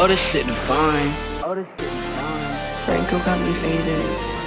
Oh, this shit fine. Oh, this shit fine. Franco got me faded.